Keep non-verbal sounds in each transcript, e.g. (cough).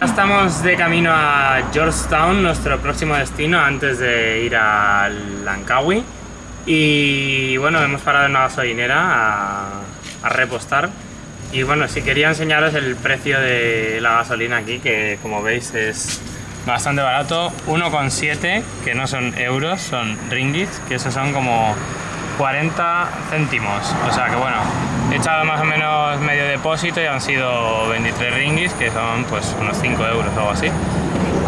Estamos de camino a Georgetown, nuestro próximo destino, antes de ir a Langkawi. Y bueno, hemos parado en una gasolinera a, a repostar. Y bueno, si quería enseñaros el precio de la gasolina aquí, que como veis es bastante barato. 1,7, que no son euros, son ringgits, que esos son como 40 céntimos. O sea que bueno, he echado más o menos medio depósito y han sido 23 ringgits, que son pues unos 5 euros o algo así.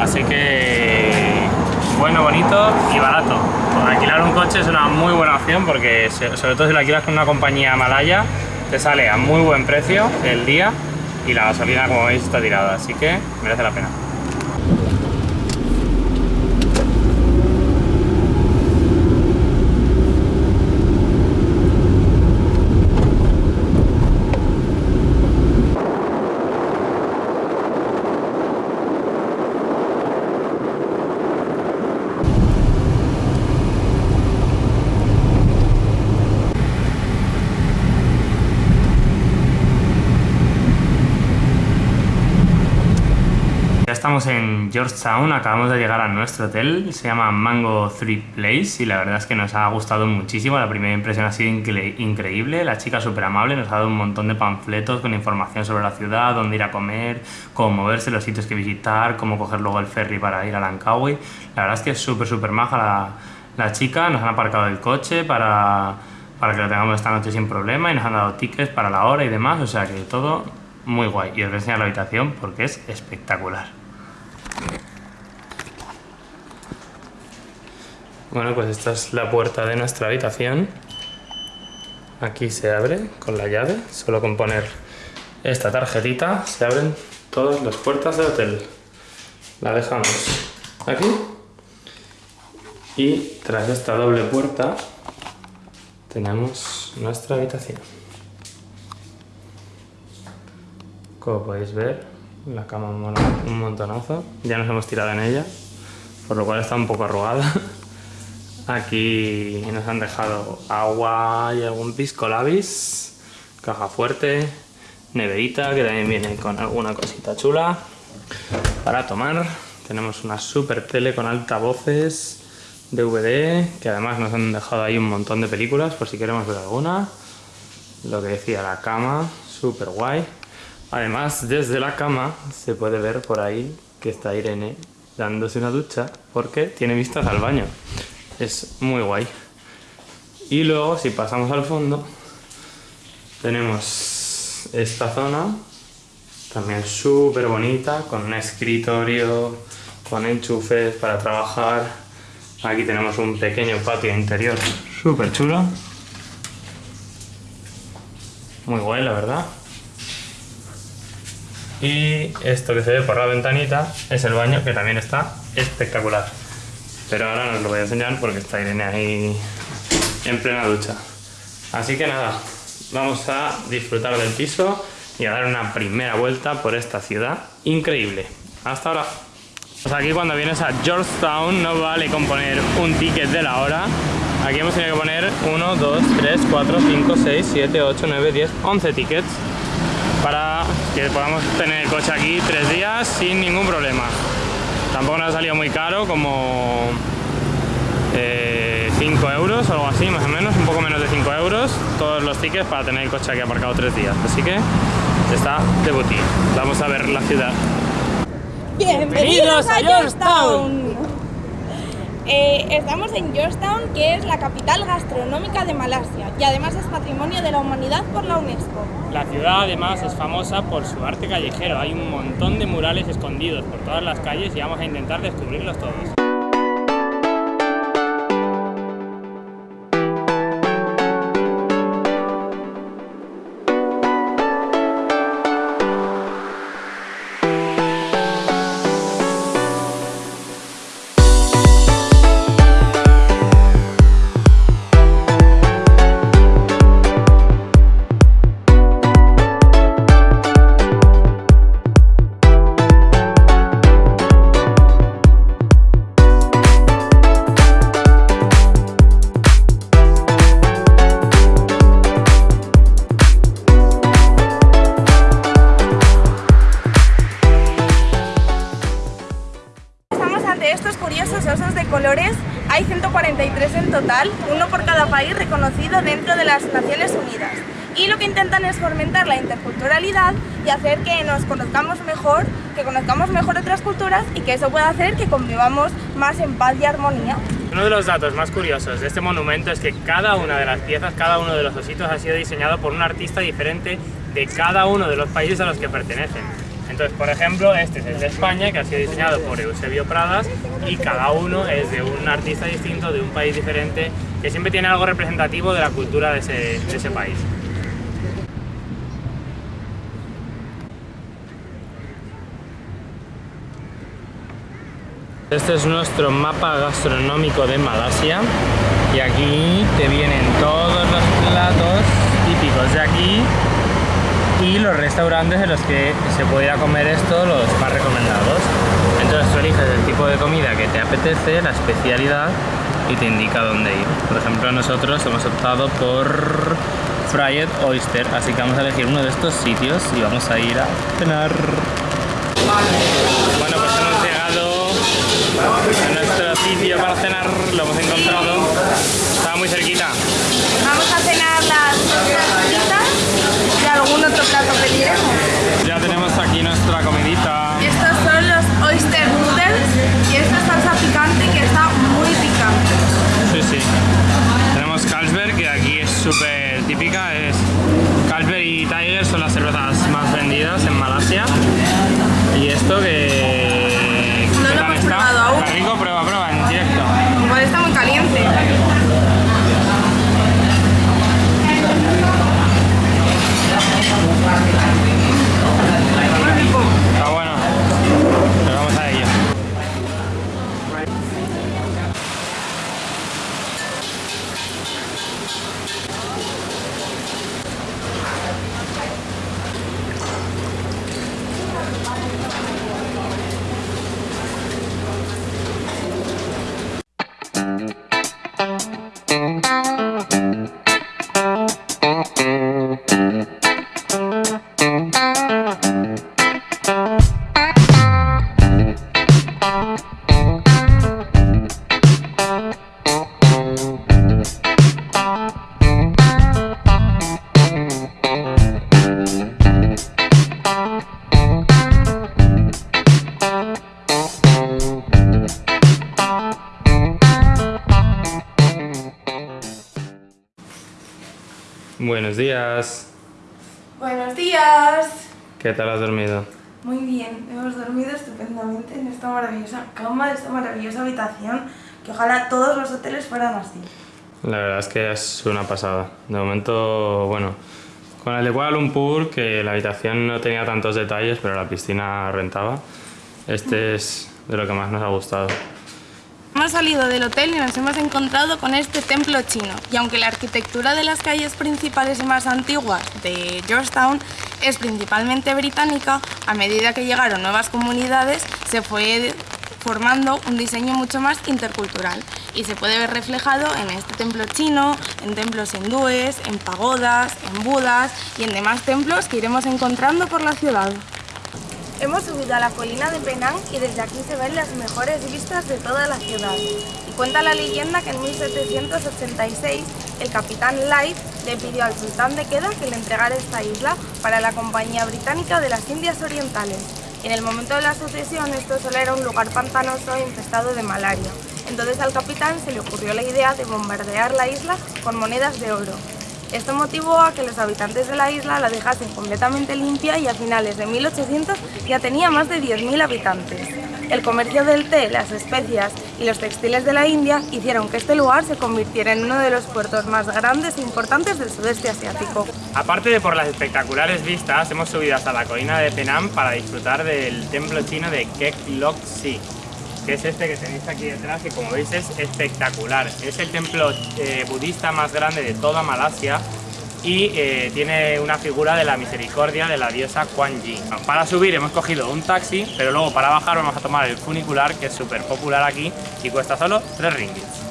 Así que bueno, bonito y barato. Alquilar un coche es una muy buena opción porque sobre todo si lo alquilas con una compañía malaya te sale a muy buen precio el día y la gasolina como veis está tirada, así que merece la pena. Estamos en Georgetown, acabamos de llegar a nuestro hotel, se llama Mango 3 Place y la verdad es que nos ha gustado muchísimo, la primera impresión ha sido increíble, la chica súper amable, nos ha dado un montón de panfletos con información sobre la ciudad, dónde ir a comer, cómo moverse, los sitios que visitar, cómo coger luego el ferry para ir a Langkawi, la verdad es que es súper súper maja la, la chica, nos han aparcado el coche para, para que lo tengamos esta noche sin problema y nos han dado tickets para la hora y demás, o sea que todo muy guay y os voy a enseñar la habitación porque es espectacular. Bueno, pues esta es la puerta de nuestra habitación. Aquí se abre con la llave, solo con poner esta tarjetita se abren todas las puertas del hotel. La dejamos aquí y tras esta doble puerta tenemos nuestra habitación. Como podéis ver, la cama un montonazo. Ya nos hemos tirado en ella, por lo cual está un poco arrugada. (laughs) Aquí nos han dejado agua y algún pisco labis, caja fuerte, neverita que también viene con alguna cosita chula para tomar. Tenemos una super tele con altavoces, DVD, que además nos han dejado ahí un montón de películas por si queremos ver alguna. Lo que decía la cama, super guay. Además, desde la cama se puede ver por ahí que está Irene dándose una ducha porque tiene vistas al baño es muy guay. Y luego, si pasamos al fondo, tenemos esta zona, también súper bonita, con un escritorio, con enchufes para trabajar. Aquí tenemos un pequeño patio interior súper chulo. Muy guay, la verdad. Y esto que se ve por la ventanita es el baño, que también está espectacular. Pero ahora no os lo voy a enseñar porque está Irene ahí en plena ducha. Así que nada, vamos a disfrutar del piso y a dar una primera vuelta por esta ciudad increíble. Hasta ahora. Pues aquí cuando vienes a Georgetown no vale con poner un ticket de la hora. Aquí hemos tenido que poner 1, 2, 3, 4, 5, 6, 7, 8, 9, 10, 11 tickets para que podamos tener el coche aquí tres días sin ningún problema. Tampoco nos ha salido muy caro, como 5 eh, euros o algo así, más o menos, un poco menos de 5 euros, todos los tickets para tener el coche aquí aparcado tres días. Así que está de boutique. Vamos a ver la ciudad. Bienvenidos a Georgetown. Eh, estamos en Georgetown, que es la capital gastronómica de Malasia y además es Patrimonio de la Humanidad por la UNESCO. La ciudad además es famosa por su arte callejero, hay un montón de murales escondidos por todas las calles y vamos a intentar descubrirlos todos. Hay 143 en total, uno por cada país reconocido dentro de las Naciones Unidas. Y lo que intentan es fomentar la interculturalidad y hacer que nos conozcamos mejor, que conozcamos mejor otras culturas y que eso pueda hacer que convivamos más en paz y armonía. Uno de los datos más curiosos de este monumento es que cada una de las piezas, cada uno de los ositos ha sido diseñado por un artista diferente de cada uno de los países a los que pertenecen. Entonces, por ejemplo, este es el de España, que ha sido diseñado por Eusebio Pradas, y cada uno es de un artista distinto, de un país diferente, que siempre tiene algo representativo de la cultura de ese, de ese país. Este es nuestro mapa gastronómico de Malasia y aquí te vienen todos los platos típicos de aquí y los restaurantes en los que se puede comer esto, los más recomendados. Entonces tú eliges el tipo de comida que te apetece, la especialidad y te indica dónde ir. Por ejemplo, nosotros hemos optado por Fried Oyster, así que vamos a elegir uno de estos sitios y vamos a ir a cenar. Bueno, pues hemos llegado a nuestro sitio para cenar, lo hemos encontrado, estaba muy cerquita. Vamos a cenar las algún otro plato pediremos. Ya tenemos aquí nuestra comidita. Buenos días. Buenos días. ¿Qué tal has dormido? Muy bien, hemos dormido estupendamente en esta maravillosa cama, de esta maravillosa habitación, que ojalá todos los hoteles fueran así. La verdad es que es una pasada. De momento, bueno, con el de Kuala Lumpur, que la habitación no tenía tantos detalles, pero la piscina rentaba, este es de lo que más nos ha gustado. Hemos salido del hotel y nos hemos encontrado con este templo chino. Y aunque la arquitectura de las calles principales y más antiguas de Georgetown es principalmente británica, a medida que llegaron nuevas comunidades se fue formando un diseño mucho más intercultural y se puede ver reflejado en este templo chino, en templos hindúes, en pagodas, en budas y en demás templos que iremos encontrando por la ciudad. Hemos subido a la colina de Penang y desde aquí se ven las mejores vistas de toda la ciudad. Y cuenta la leyenda que en 1786 el capitán Light le pidió al sultán de Kedah que le entregara esta isla para la Compañía Británica de las Indias Orientales. Y en el momento de la sucesión esto solo era un lugar pantanoso e infestado de malaria. Entonces al capitán se le ocurrió la idea de bombardear la isla con monedas de oro. Esto motivó a que los habitantes de la isla la dejasen completamente limpia y a finales de 1800 ya tenía más de 10.000 habitantes. El comercio del té, las especias y los textiles de la India hicieron que este lugar se convirtiera en uno de los puertos más grandes e importantes del sudeste asiático. Aparte de por las espectaculares vistas, hemos subido hasta la colina de Penang para disfrutar del templo chino de Kek Lok Si, que es este que tenéis aquí detrás, que como veis es espectacular. Es el templo eh, budista más grande de toda Malasia y eh, tiene una figura de la misericordia de la diosa Kuan Yin. Para subir hemos cogido un taxi, pero luego para bajar vamos a tomar el funicular, que es súper popular aquí y cuesta solo 3 ringgits.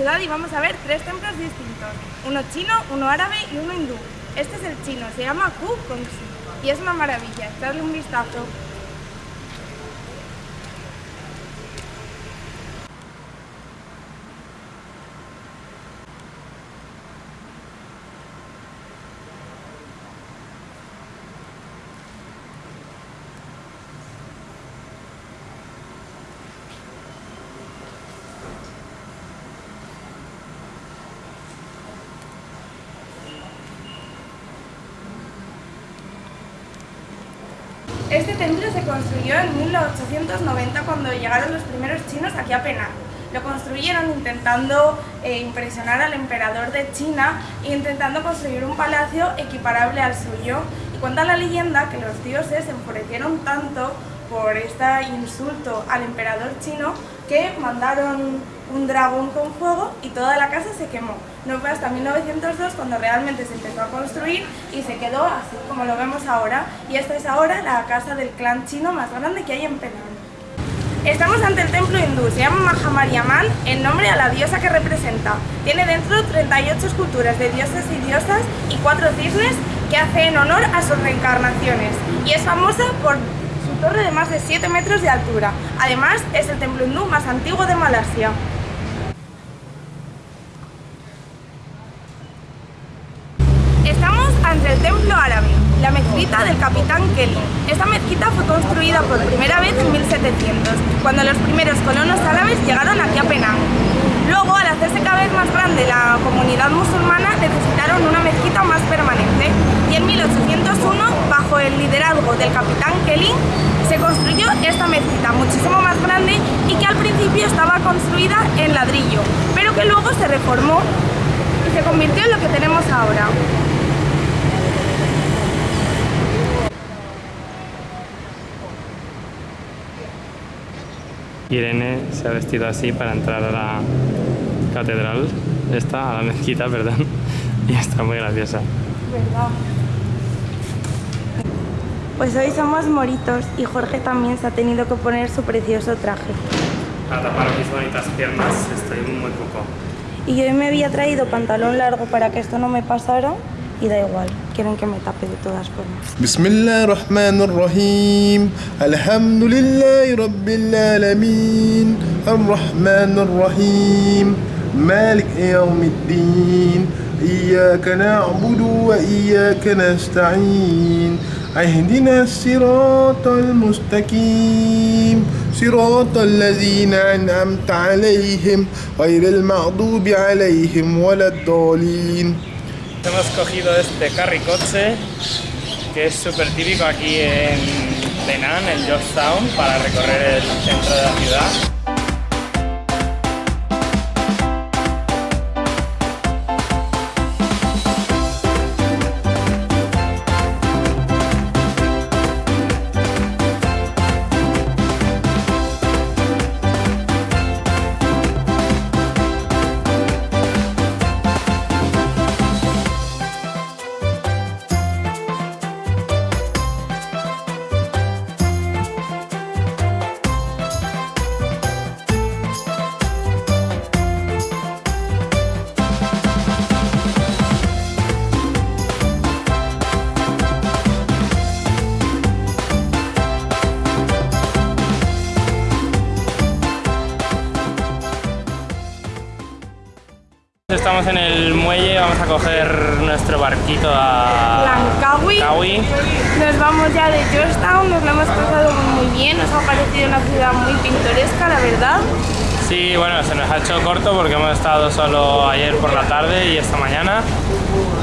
Ciudad y vamos a ver tres templos distintos, uno chino, uno árabe y uno hindú. Este es el chino, se llama Ku Kongsi y es una maravilla, darle un vistazo. Este templo se construyó en 1890 cuando llegaron los primeros chinos aquí a Penang. Lo construyeron intentando eh, impresionar al emperador de China e intentando construir un palacio equiparable al suyo. Y cuenta la leyenda que los dioses se enfurecieron tanto por este insulto al emperador chino que mandaron un dragón con fuego y toda la casa se quemó. No fue hasta 1902 cuando realmente se empezó a construir y se quedó así como lo vemos ahora. Y esta es ahora la casa del clan chino más grande que hay en Penang. Estamos ante el templo hindú, se llama Mahamariaman, en nombre a la diosa que representa. Tiene dentro 38 esculturas de dioses y diosas y cuatro cisnes que hacen honor a sus reencarnaciones. Y es famosa por su torre de más de 7 metros de altura. Además, es el templo hindú más antiguo de Malasia. Ante el templo árabe, la mezquita del capitán Kelly. Esta mezquita fue construida por primera vez en 1700, cuando los primeros colonos árabes llegaron aquí a Penang. Luego, al hacerse cada vez más grande la comunidad musulmana, necesitaron una mezquita más permanente y en 1801, bajo el liderazgo del capitán Kelly, se construyó esta mezquita muchísimo más grande y que al principio estaba construida en ladrillo, pero que luego se reformó y se convirtió en lo que tenemos ahora. Irene se ha vestido así para entrar a la catedral, esta, a la mezquita, perdón, (laughs) y está muy graciosa. ¿Verdad? Pues hoy somos moritos y Jorge también se ha tenido que poner su precioso traje. Para tapar mis bonitas piernas estoy muy poco. Y yo hoy me había traído pantalón largo para que esto no me pasara y da igual, quieren que me tape de todas formas. بسم الله الرحمن الرحيم الحمد لله رب العالمين الرحمن الرحيم مالك يوم الدين إياك نعبد وإياك نستعين اهدنا الصراط المستقيم صراط الذين أنعمت عليهم غير المغضوب عليهم ولا الضالين Hemos cogido este carricoche que es súper típico aquí en Penang, en Georgetown, para recorrer el centro de la ciudad. Coger nuestro barquito a Langkawi. Nos vamos ya de Georgetown, nos lo hemos pasado muy bien, nos ha parecido una ciudad muy pintoresca, la verdad. Sí, bueno, se nos ha hecho corto porque hemos estado solo ayer por la tarde y esta mañana,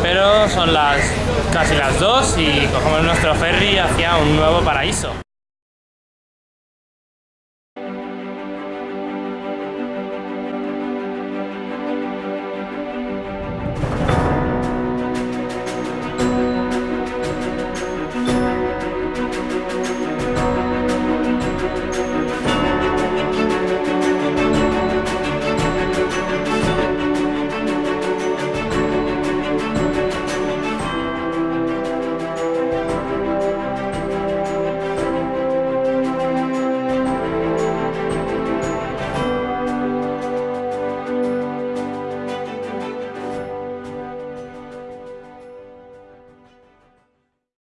pero son las casi las 2 y cogemos nuestro ferry hacia un nuevo paraíso.